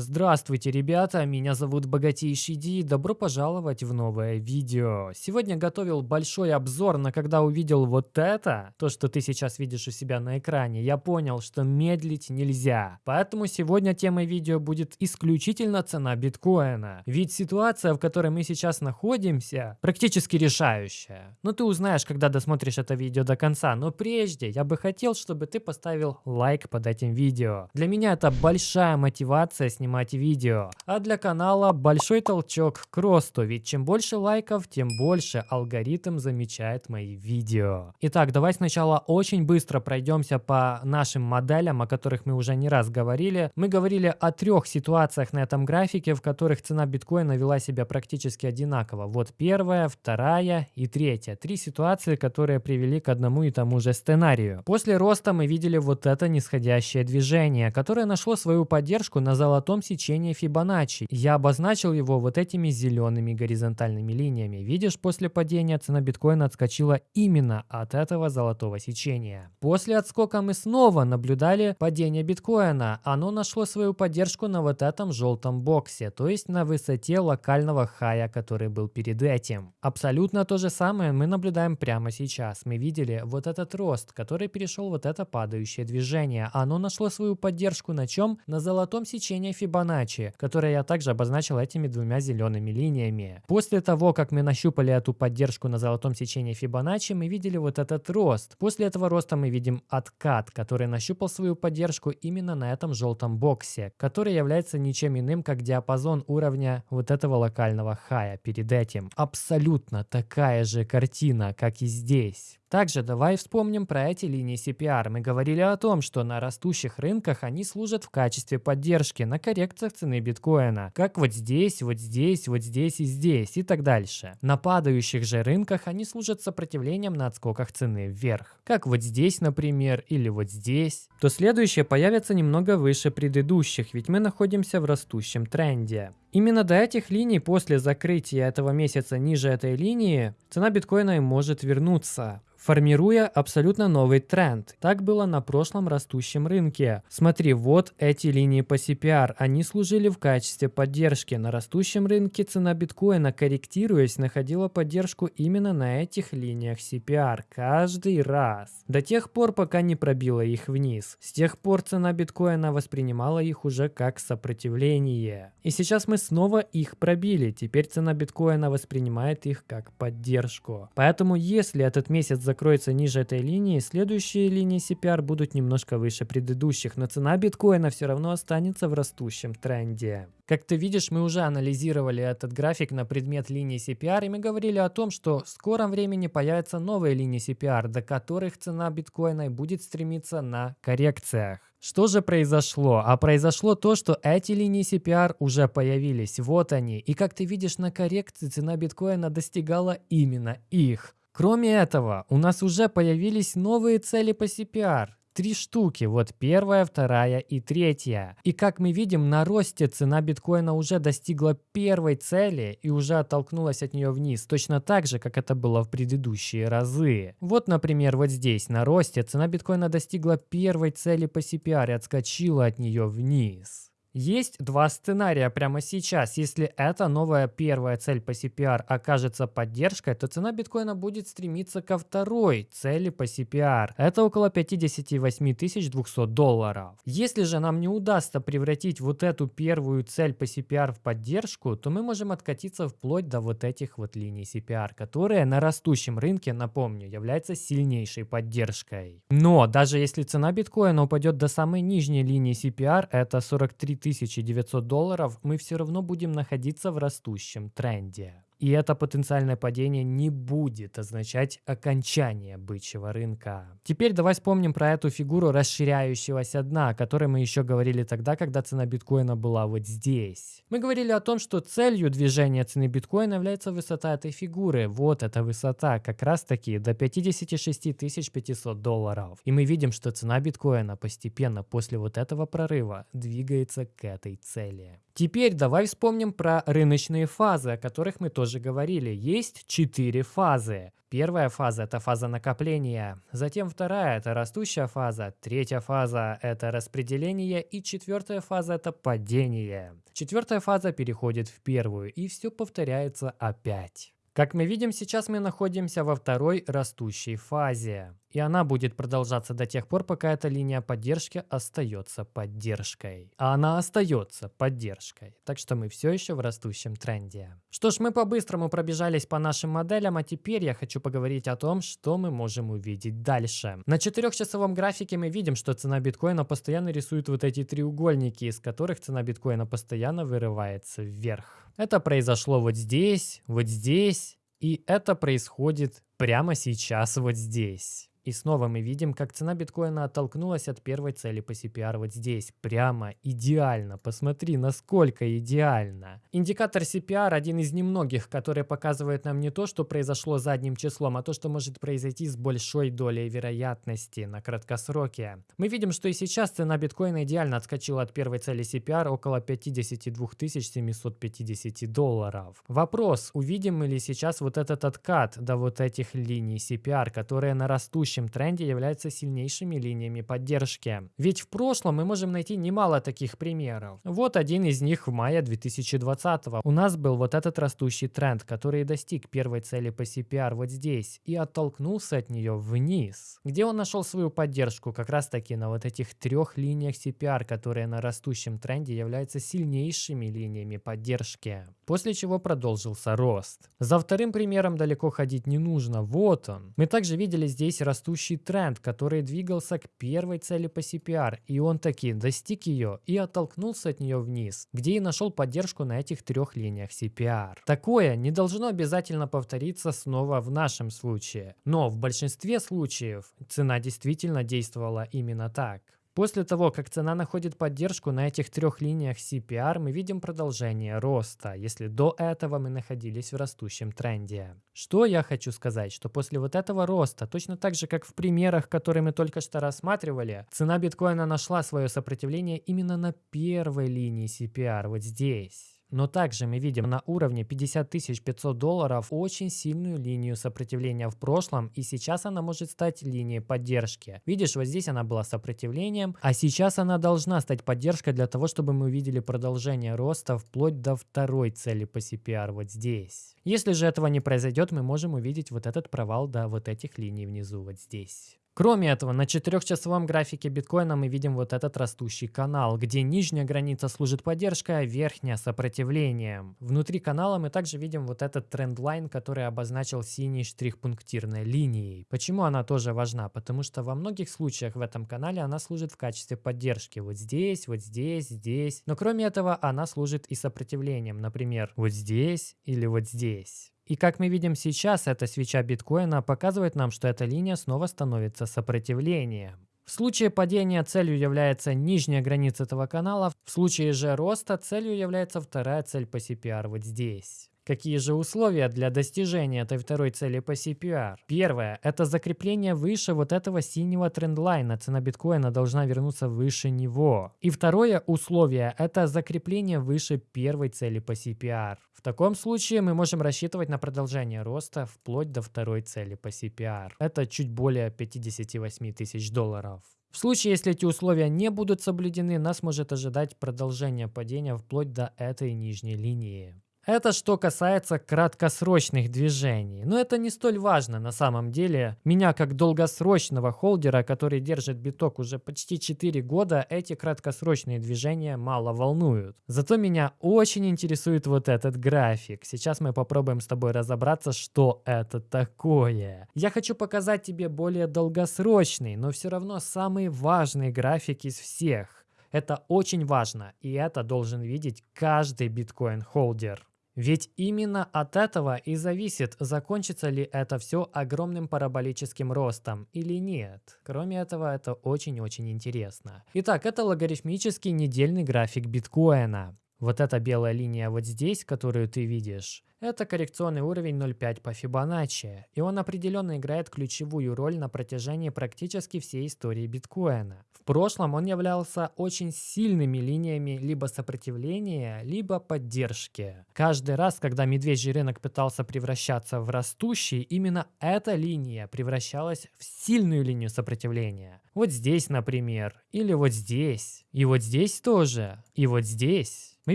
Здравствуйте, ребята, меня зовут Богатейший Ди, добро пожаловать в новое видео. Сегодня готовил большой обзор, но когда увидел вот это, то, что ты сейчас видишь у себя на экране, я понял, что медлить нельзя. Поэтому сегодня темой видео будет исключительно цена биткоина. Ведь ситуация, в которой мы сейчас находимся, практически решающая. Но ты узнаешь, когда досмотришь это видео до конца. Но прежде я бы хотел, чтобы ты поставил лайк под этим видео. Для меня это большая мотивация снимать снимать видео. А для канала большой толчок к росту, ведь чем больше лайков, тем больше алгоритм замечает мои видео. Итак, давай сначала очень быстро пройдемся по нашим моделям, о которых мы уже не раз говорили. Мы говорили о трех ситуациях на этом графике, в которых цена биткоина вела себя практически одинаково. Вот первая, вторая и третья. Три ситуации, которые привели к одному и тому же сценарию. После роста мы видели вот это нисходящее движение, которое нашло свою поддержку на золотом золотом сечении Фибоначчи. Я обозначил его вот этими зелеными горизонтальными линиями. Видишь, после падения цена биткоина отскочила именно от этого золотого сечения. После отскока мы снова наблюдали падение биткоина. Оно нашло свою поддержку на вот этом желтом боксе, то есть на высоте локального хая, который был перед этим. Абсолютно то же самое мы наблюдаем прямо сейчас. Мы видели вот этот рост, который перешел вот это падающее движение. Оно нашло свою поддержку на чем? На золотом сечении Фибоначчи которое я также обозначил этими двумя зелеными линиями. После того, как мы нащупали эту поддержку на золотом сечении Фибоначчи, мы видели вот этот рост. После этого роста мы видим откат, который нащупал свою поддержку именно на этом желтом боксе, который является ничем иным, как диапазон уровня вот этого локального хая перед этим. Абсолютно такая же картина, как и здесь. Также давай вспомним про эти линии CPR. Мы говорили о том, что на растущих рынках они служат в качестве поддержки на коррекциях цены биткоина. Как вот здесь, вот здесь, вот здесь и здесь и так дальше. На падающих же рынках они служат сопротивлением на отскоках цены вверх. Как вот здесь, например, или вот здесь. То следующее появится немного выше предыдущих, ведь мы находимся в растущем тренде. Именно до этих линий после закрытия этого месяца ниже этой линии цена биткоина может вернуться формируя абсолютно новый тренд. Так было на прошлом растущем рынке. Смотри, вот эти линии по CPR, они служили в качестве поддержки. На растущем рынке цена биткоина, корректируясь, находила поддержку именно на этих линиях CPR каждый раз. До тех пор, пока не пробила их вниз. С тех пор цена биткоина воспринимала их уже как сопротивление. И сейчас мы снова их пробили. Теперь цена биткоина воспринимает их как поддержку. Поэтому если этот месяц закроется ниже этой линии, следующие линии CPR будут немножко выше предыдущих, но цена биткоина все равно останется в растущем тренде. Как ты видишь, мы уже анализировали этот график на предмет линии CPR, и мы говорили о том, что в скором времени появятся новые линии CPR, до которых цена биткоина будет стремиться на коррекциях. Что же произошло? А произошло то, что эти линии CPR уже появились. Вот они. И как ты видишь, на коррекции цена биткоина достигала именно их. Кроме этого, у нас уже появились новые цели по CPR. Три штуки, вот первая, вторая и третья. И как мы видим, на росте цена биткоина уже достигла первой цели и уже оттолкнулась от нее вниз, точно так же, как это было в предыдущие разы. Вот, например, вот здесь, на росте цена биткоина достигла первой цели по CPR и отскочила от нее вниз. Есть два сценария прямо сейчас. Если эта новая первая цель по CPR окажется поддержкой, то цена биткоина будет стремиться ко второй цели по CPR. Это около 58 200 долларов. Если же нам не удастся превратить вот эту первую цель по CPR в поддержку, то мы можем откатиться вплоть до вот этих вот линий CPR, которые на растущем рынке, напомню, являются сильнейшей поддержкой. Но даже если цена биткоина упадет до самой нижней линии CPR, это 43 3900 долларов, мы все равно будем находиться в растущем тренде. И это потенциальное падение не будет означать окончание бычьего рынка. Теперь давай вспомним про эту фигуру расширяющегося дна, о которой мы еще говорили тогда, когда цена биткоина была вот здесь. Мы говорили о том, что целью движения цены биткоина является высота этой фигуры. Вот эта высота, как раз таки до 56 500 долларов. И мы видим, что цена биткоина постепенно после вот этого прорыва двигается к этой цели. Теперь давай вспомним про рыночные фазы, о которых мы тоже уже говорили, есть четыре фазы. Первая фаза – это фаза накопления, затем вторая – это растущая фаза, третья фаза – это распределение и четвертая фаза – это падение. Четвертая фаза переходит в первую и все повторяется опять. Как мы видим, сейчас мы находимся во второй растущей фазе. И она будет продолжаться до тех пор, пока эта линия поддержки остается поддержкой. А она остается поддержкой. Так что мы все еще в растущем тренде. Что ж, мы по-быстрому пробежались по нашим моделям, а теперь я хочу поговорить о том, что мы можем увидеть дальше. На четырехчасовом графике мы видим, что цена биткоина постоянно рисует вот эти треугольники, из которых цена биткоина постоянно вырывается вверх. Это произошло вот здесь, вот здесь, и это происходит прямо сейчас вот здесь. И снова мы видим, как цена биткоина оттолкнулась от первой цели по CPR вот здесь. Прямо идеально. Посмотри, насколько идеально. Индикатор CPR один из немногих, который показывает нам не то, что произошло задним числом, а то, что может произойти с большой долей вероятности на краткосроке. Мы видим, что и сейчас цена биткоина идеально отскочила от первой цели CPR около 52 750 долларов. Вопрос, увидим ли сейчас вот этот откат до вот этих линий CPR, которые на растущем текущем тренде являются сильнейшими линиями поддержки. Ведь в прошлом мы можем найти немало таких примеров. Вот один из них в мае 2020. У нас был вот этот растущий тренд, который достиг первой цели по CPR вот здесь и оттолкнулся от нее вниз. Где он нашел свою поддержку? Как раз таки на вот этих трех линиях CPR, которые на растущем тренде являются сильнейшими линиями поддержки. После чего продолжился рост. За вторым примером далеко ходить не нужно. Вот он. Мы также видели здесь растущий растущий тренд, который двигался к первой цели по CPR, и он таки достиг ее и оттолкнулся от нее вниз, где и нашел поддержку на этих трех линиях CPR. Такое не должно обязательно повториться снова в нашем случае, но в большинстве случаев цена действительно действовала именно так. После того, как цена находит поддержку на этих трех линиях CPR, мы видим продолжение роста, если до этого мы находились в растущем тренде. Что я хочу сказать, что после вот этого роста, точно так же, как в примерах, которые мы только что рассматривали, цена биткоина нашла свое сопротивление именно на первой линии CPR, вот здесь. Но также мы видим на уровне 50 500 долларов очень сильную линию сопротивления в прошлом, и сейчас она может стать линией поддержки. Видишь, вот здесь она была сопротивлением, а сейчас она должна стать поддержкой для того, чтобы мы увидели продолжение роста вплоть до второй цели по CPR вот здесь. Если же этого не произойдет, мы можем увидеть вот этот провал до вот этих линий внизу вот здесь. Кроме этого, на четырехчасовом графике биткоина мы видим вот этот растущий канал, где нижняя граница служит поддержкой, а верхняя сопротивлением. Внутри канала мы также видим вот этот трендлайн, который обозначил синий штрих пунктирной линией. Почему она тоже важна? Потому что во многих случаях в этом канале она служит в качестве поддержки. Вот здесь, вот здесь, здесь. Но кроме этого она служит и сопротивлением. Например, вот здесь или вот здесь. И как мы видим сейчас, эта свеча биткоина показывает нам, что эта линия снова становится сопротивлением. В случае падения целью является нижняя граница этого канала, в случае же роста целью является вторая цель по CPR вот здесь. Какие же условия для достижения этой второй цели по CPR? Первое – это закрепление выше вот этого синего трендлайна. Цена биткоина должна вернуться выше него. И второе условие – это закрепление выше первой цели по CPR. В таком случае мы можем рассчитывать на продолжение роста вплоть до второй цели по CPR. Это чуть более 58 тысяч долларов. В случае, если эти условия не будут соблюдены, нас может ожидать продолжение падения вплоть до этой нижней линии. Это что касается краткосрочных движений. Но это не столь важно на самом деле. Меня как долгосрочного холдера, который держит биток уже почти 4 года, эти краткосрочные движения мало волнуют. Зато меня очень интересует вот этот график. Сейчас мы попробуем с тобой разобраться, что это такое. Я хочу показать тебе более долгосрочный, но все равно самый важный график из всех. Это очень важно, и это должен видеть каждый биткоин-холдер. Ведь именно от этого и зависит, закончится ли это все огромным параболическим ростом или нет. Кроме этого, это очень-очень интересно. Итак, это логарифмический недельный график биткоина. Вот эта белая линия вот здесь, которую ты видишь, это коррекционный уровень 0.5 по Фибоначчи, и он определенно играет ключевую роль на протяжении практически всей истории биткоина. В прошлом он являлся очень сильными линиями либо сопротивления, либо поддержки. Каждый раз, когда медвежий рынок пытался превращаться в растущий, именно эта линия превращалась в сильную линию сопротивления. Вот здесь, например, или вот здесь, и вот здесь тоже, и вот здесь. Мы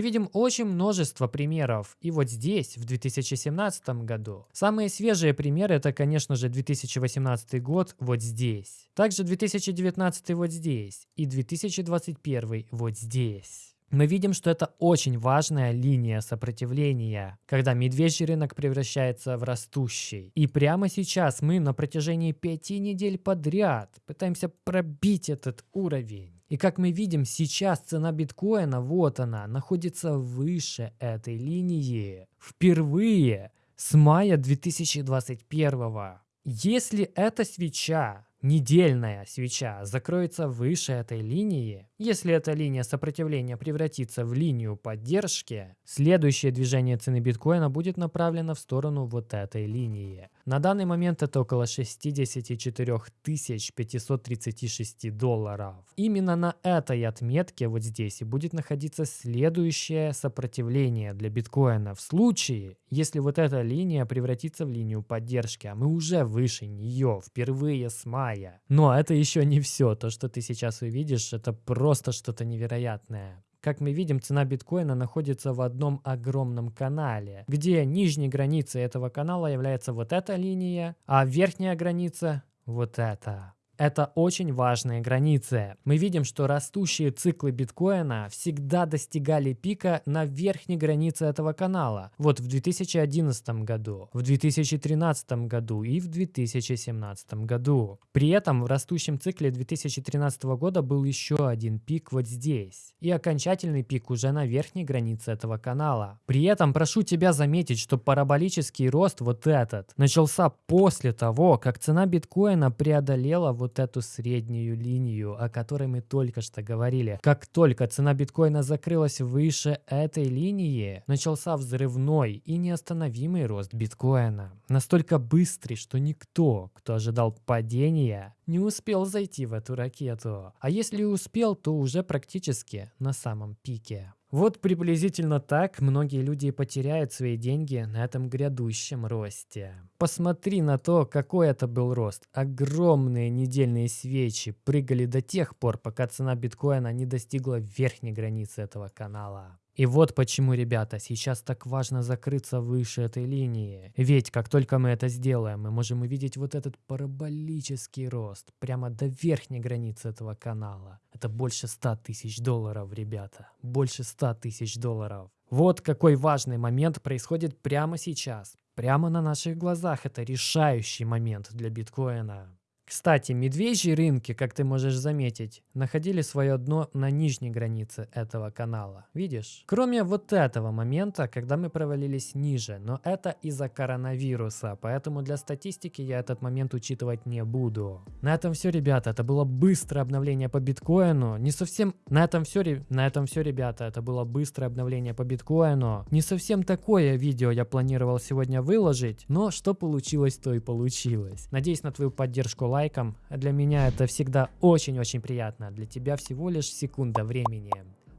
видим очень множество примеров, и вот здесь, в 2017 году. Самые свежие примеры это, конечно же, 2018 год вот здесь. Также 2019 вот здесь и 2021 вот здесь. Мы видим, что это очень важная линия сопротивления, когда медвежий рынок превращается в растущий. И прямо сейчас мы на протяжении пяти недель подряд пытаемся пробить этот уровень. И как мы видим, сейчас цена биткоина, вот она, находится выше этой линии. Впервые с мая 2021. Если эта свеча недельная свеча закроется выше этой линии, если эта линия сопротивления превратится в линию поддержки, следующее движение цены биткоина будет направлено в сторону вот этой линии. На данный момент это около 64 536 долларов. Именно на этой отметке вот здесь и будет находиться следующее сопротивление для биткоина в случае, если вот эта линия превратится в линию поддержки, а мы уже выше нее впервые с мая. Но это еще не все. То, что ты сейчас увидишь, это просто что-то невероятное. Как мы видим, цена биткоина находится в одном огромном канале, где нижней границей этого канала является вот эта линия, а верхняя граница вот эта. Это очень важные границы. Мы видим, что растущие циклы биткоина всегда достигали пика на верхней границе этого канала. Вот в 2011 году, в 2013 году и в 2017 году. При этом в растущем цикле 2013 года был еще один пик вот здесь. И окончательный пик уже на верхней границе этого канала. При этом прошу тебя заметить, что параболический рост вот этот начался после того, как цена биткоина преодолела вот вот эту среднюю линию, о которой мы только что говорили. Как только цена биткоина закрылась выше этой линии, начался взрывной и неостановимый рост биткоина. Настолько быстрый, что никто, кто ожидал падения, не успел зайти в эту ракету. А если успел, то уже практически на самом пике. Вот приблизительно так многие люди потеряют свои деньги на этом грядущем росте. Посмотри на то, какой это был рост. Огромные недельные свечи прыгали до тех пор, пока цена биткоина не достигла верхней границы этого канала. И вот почему, ребята, сейчас так важно закрыться выше этой линии. Ведь как только мы это сделаем, мы можем увидеть вот этот параболический рост прямо до верхней границы этого канала. Это больше 100 тысяч долларов, ребята. Больше 100 тысяч долларов. Вот какой важный момент происходит прямо сейчас. Прямо на наших глазах. Это решающий момент для биткоина. Кстати, медвежьи рынки, как ты можешь заметить, находили свое дно на нижней границе этого канала. Видишь? Кроме вот этого момента, когда мы провалились ниже, но это из-за коронавируса, поэтому для статистики я этот момент учитывать не буду. На этом все, ребята, это было быстрое обновление по биткоину. Не совсем... На этом все, на этом все, ребята, это было быстрое обновление по биткоину. Не совсем такое видео я планировал сегодня выложить, но что получилось, то и получилось. Надеюсь на твою поддержку лайком. Для меня это всегда очень-очень приятно. Для тебя всего лишь секунда времени.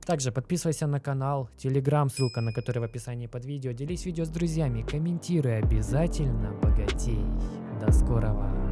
Также подписывайся на канал, телеграм, ссылка на который в описании под видео. Делись видео с друзьями, комментируй обязательно, богатей. До скорого.